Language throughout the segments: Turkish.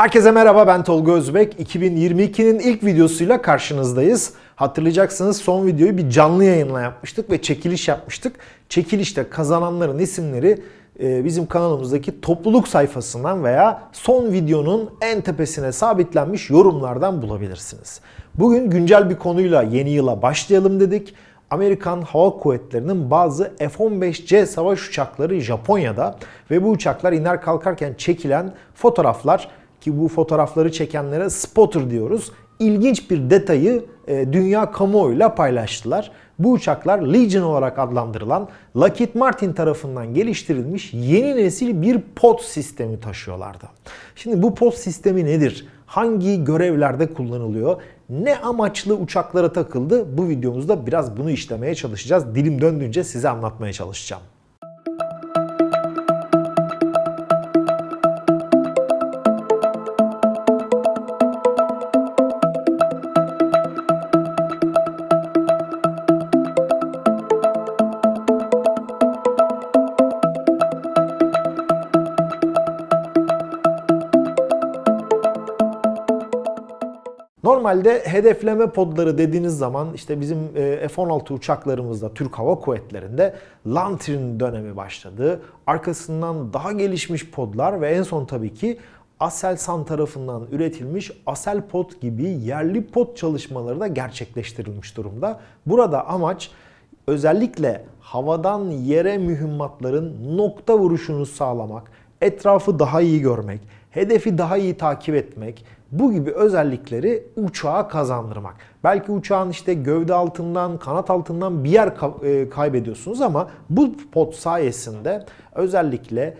Herkese merhaba ben Tolga Özbek. 2022'nin ilk videosuyla karşınızdayız. Hatırlayacaksınız son videoyu bir canlı yayınla yapmıştık ve çekiliş yapmıştık. Çekilişte kazananların isimleri e, bizim kanalımızdaki topluluk sayfasından veya son videonun en tepesine sabitlenmiş yorumlardan bulabilirsiniz. Bugün güncel bir konuyla yeni yıla başlayalım dedik. Amerikan Hava Kuvvetleri'nin bazı F-15C savaş uçakları Japonya'da ve bu uçaklar iner kalkarken çekilen fotoğraflar ki bu fotoğrafları çekenlere spotter diyoruz. İlginç bir detayı e, dünya kamuoyuyla paylaştılar. Bu uçaklar Legion olarak adlandırılan Lockheed Martin tarafından geliştirilmiş yeni nesil bir pod sistemi taşıyorlardı. Şimdi bu pod sistemi nedir? Hangi görevlerde kullanılıyor? Ne amaçlı uçaklara takıldı? Bu videomuzda biraz bunu işlemeye çalışacağız. Dilim döndüğünce size anlatmaya çalışacağım. Normalde hedefleme podları dediğiniz zaman işte bizim e, F-16 uçaklarımızda Türk Hava Kuvvetleri'nde Lantern dönemi başladı. Arkasından daha gelişmiş podlar ve en son tabii ki Aselsan tarafından üretilmiş Aselpod gibi yerli pod çalışmaları da gerçekleştirilmiş durumda. Burada amaç özellikle havadan yere mühimmatların nokta vuruşunu sağlamak, etrafı daha iyi görmek, hedefi daha iyi takip etmek, bu gibi özellikleri uçağa kazandırmak. Belki uçağın işte gövde altından, kanat altından bir yer e, kaybediyorsunuz ama bu pot sayesinde özellikle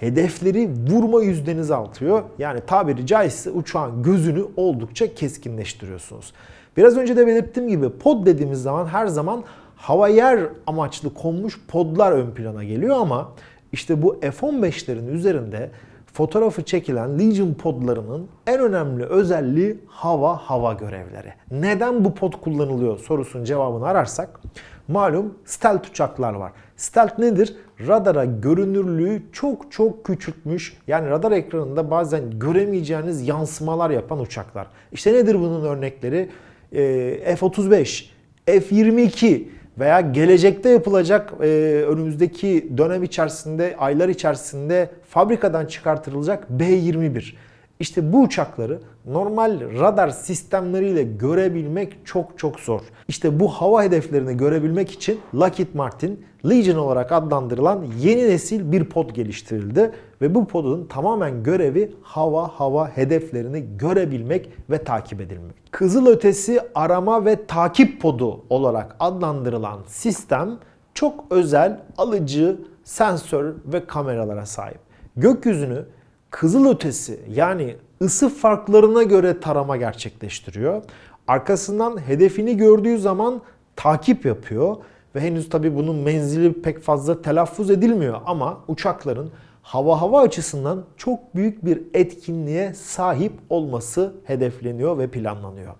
hedefleri vurma yüzdenizi artıyor. Yani tabiri caizse uçağın gözünü oldukça keskinleştiriyorsunuz. Biraz önce de belirttiğim gibi pod dediğimiz zaman her zaman hava yer amaçlı konmuş podlar ön plana geliyor ama işte bu F-15'lerin üzerinde fotoğrafı çekilen Legion podlarının en önemli özelliği hava hava görevleri. Neden bu pod kullanılıyor sorusunun cevabını ararsak malum stealth uçaklar var. Stealth nedir? Radara görünürlüğü çok çok küçültmüş. Yani radar ekranında bazen göremeyeceğiniz yansımalar yapan uçaklar. İşte nedir bunun örnekleri? Ee, F-35, F-22 veya gelecekte yapılacak e, önümüzdeki dönem içerisinde, aylar içerisinde fabrikadan çıkartılacak B-21. İşte bu uçakları normal radar sistemleriyle görebilmek çok çok zor. İşte bu hava hedeflerini görebilmek için Lockheed Martin Legion olarak adlandırılan yeni nesil bir pod geliştirildi ve bu podun tamamen görevi hava hava hedeflerini görebilmek ve takip edilmek. Kızılötesi arama ve takip podu olarak adlandırılan sistem çok özel alıcı, sensör ve kameralara sahip. Gökyüzünü kızılötesi yani ısı farklarına göre tarama gerçekleştiriyor. Arkasından hedefini gördüğü zaman takip yapıyor ve henüz tabi bunun menzili pek fazla telaffuz edilmiyor ama uçakların hava hava açısından çok büyük bir etkinliğe sahip olması hedefleniyor ve planlanıyor.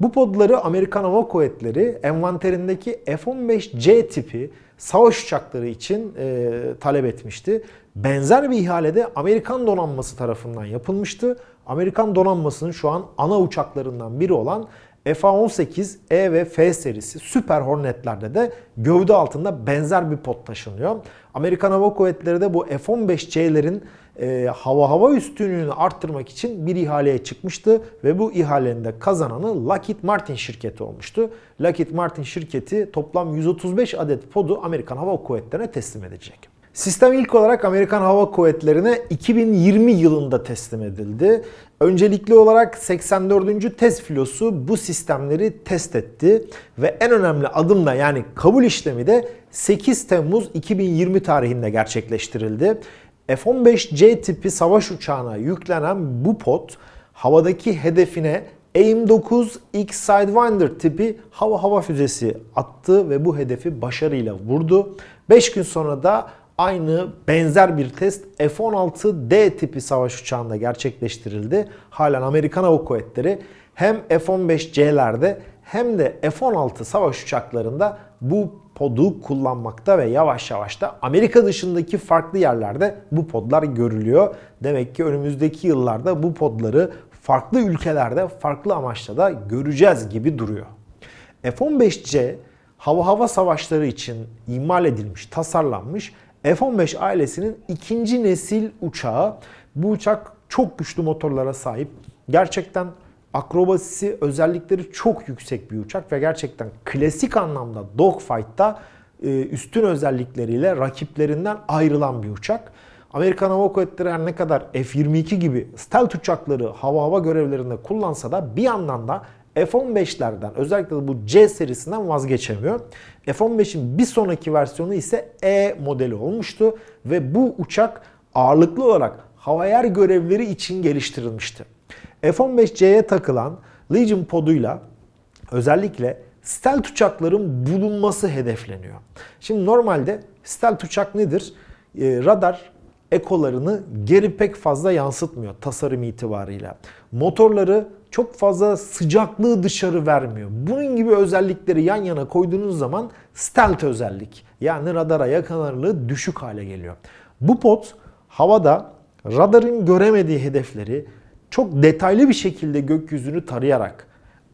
Bu podları Amerikan Hava Kuvvetleri envanterindeki F-15C tipi savaş uçakları için e, talep etmişti. Benzer bir ihalede Amerikan donanması tarafından yapılmıştı. Amerikan donanmasının şu an ana uçaklarından biri olan F-18 E ve F serisi Super Hornet'lerde de gövde altında benzer bir pot taşınıyor. Amerikan Hava Kuvvetleri de bu F-15C'lerin e, hava hava üstünlüğünü arttırmak için bir ihaleye çıkmıştı ve bu ihalenin de kazananı Lockheed Martin şirketi olmuştu. Lockheed Martin şirketi toplam 135 adet podu Amerikan Hava Kuvvetleri'ne teslim edecek. Sistem ilk olarak Amerikan Hava Kuvvetleri'ne 2020 yılında teslim edildi. Öncelikli olarak 84. test filosu bu sistemleri test etti ve en önemli adım da yani kabul işlemi de 8 Temmuz 2020 tarihinde gerçekleştirildi. F-15C tipi savaş uçağına yüklenen bu pod havadaki hedefine AIM-9 X-Sidewinder tipi hava hava füzesi attı ve bu hedefi başarıyla vurdu. 5 gün sonra da aynı benzer bir test F-16D tipi savaş uçağında gerçekleştirildi. Halen Amerikan Hava Kuvvetleri hem F-15C'lerde hem de F-16 savaş uçaklarında bu podu kullanmakta ve yavaş yavaş da Amerika dışındaki farklı yerlerde bu podlar görülüyor. Demek ki önümüzdeki yıllarda bu podları farklı ülkelerde farklı amaçla da göreceğiz gibi duruyor. F-15C hava hava savaşları için imal edilmiş, tasarlanmış F-15 ailesinin ikinci nesil uçağı. Bu uçak çok güçlü motorlara sahip. Gerçekten akrobasisi özellikleri çok yüksek bir uçak ve gerçekten klasik anlamda dogfight'ta e, üstün özellikleriyle rakiplerinden ayrılan bir uçak. Amerikan Hava Kuvvetleri her ne kadar F-22 gibi stealth uçakları hava hava görevlerinde kullansa da bir yandan da F-15'lerden özellikle de bu C serisinden vazgeçemiyor. F-15'in bir sonraki versiyonu ise E modeli olmuştu ve bu uçak ağırlıklı olarak hava yer görevleri için geliştirilmişti. F-15C'ye takılan Legion poduyla özellikle stealth uçakların bulunması hedefleniyor. Şimdi normalde stealth uçak nedir? E, radar ekolarını geri pek fazla yansıtmıyor tasarım itibarıyla. Motorları çok fazla sıcaklığı dışarı vermiyor. Bunun gibi özellikleri yan yana koyduğunuz zaman stealth özellik yani radara yakalanırlığı düşük hale geliyor. Bu pot havada radarın göremediği hedefleri çok detaylı bir şekilde gökyüzünü tarayarak,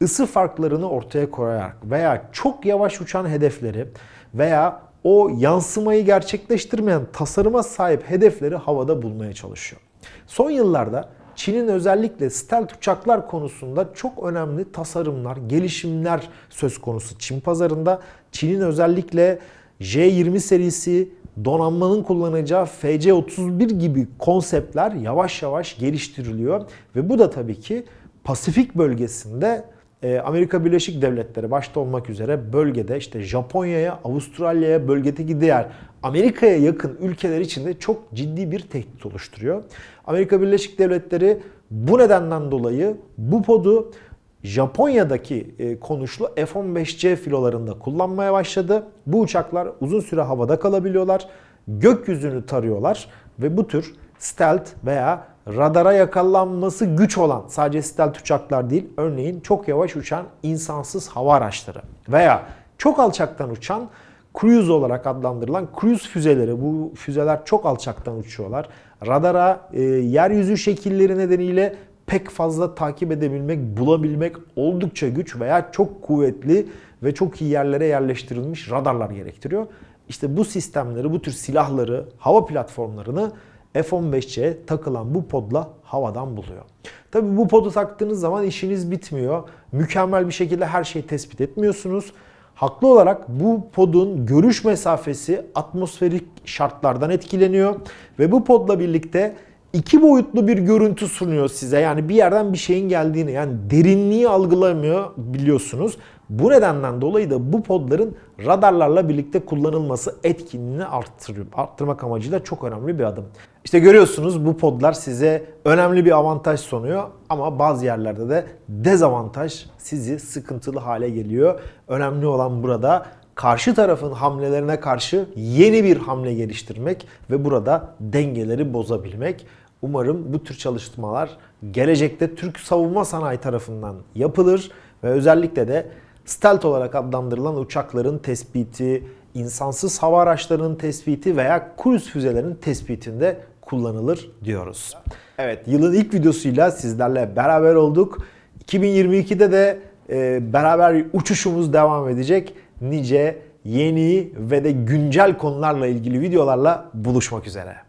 ısı farklarını ortaya koyarak veya çok yavaş uçan hedefleri veya o yansımayı gerçekleştirmeyen tasarıma sahip hedefleri havada bulmaya çalışıyor. Son yıllarda Çin'in özellikle stealth uçaklar konusunda çok önemli tasarımlar, gelişimler söz konusu Çin pazarında. Çin'in özellikle J-20 serisi, donanmanın kullanacağı FC-31 gibi konseptler yavaş yavaş geliştiriliyor. Ve bu da tabii ki Pasifik bölgesinde Amerika Birleşik Devletleri başta olmak üzere bölgede işte Japonya'ya, Avustralya'ya, bölgedeki diğer Amerika'ya yakın ülkeler için de çok ciddi bir tehdit oluşturuyor. Amerika Birleşik Devletleri bu nedenden dolayı bu podu Japonya'daki e, konuşlu F-15C filolarında kullanmaya başladı. Bu uçaklar uzun süre havada kalabiliyorlar. Gökyüzünü tarıyorlar ve bu tür stealth veya radara yakalanması güç olan sadece stealth uçaklar değil örneğin çok yavaş uçan insansız hava araçları veya çok alçaktan uçan cruise olarak adlandırılan cruise füzeleri. Bu füzeler çok alçaktan uçuyorlar. Radara e, yeryüzü şekilleri nedeniyle pek fazla takip edebilmek, bulabilmek oldukça güç veya çok kuvvetli ve çok iyi yerlere yerleştirilmiş radarlar gerektiriyor. İşte bu sistemleri, bu tür silahları, hava platformlarını F-15'e takılan bu podla havadan buluyor. Tabi bu podu taktığınız zaman işiniz bitmiyor. Mükemmel bir şekilde her şeyi tespit etmiyorsunuz. Haklı olarak bu podun görüş mesafesi atmosferik şartlardan etkileniyor ve bu podla birlikte iki boyutlu bir görüntü sunuyor size. Yani bir yerden bir şeyin geldiğini yani derinliği algılamıyor biliyorsunuz. Bu nedenden dolayı da bu podların radarlarla birlikte kullanılması etkinliğini. Arttırmak amacıyla çok önemli bir adım. İşte görüyorsunuz bu podlar size önemli bir avantaj sunuyor ama bazı yerlerde de dezavantaj sizi sıkıntılı hale geliyor. Önemli olan burada karşı tarafın hamlelerine karşı yeni bir hamle geliştirmek ve burada dengeleri bozabilmek. Umarım bu tür çalışmalar gelecekte Türk savunma sanayi tarafından yapılır ve özellikle de stealth olarak adlandırılan uçakların tespiti, insansız hava araçlarının tespiti veya cruise füzelerinin tespitinde kullanılır diyoruz. Evet yılın ilk videosuyla sizlerle beraber olduk. 2022'de de e, beraber uçuşumuz devam edecek. Nice yeni ve de güncel konularla ilgili videolarla buluşmak üzere.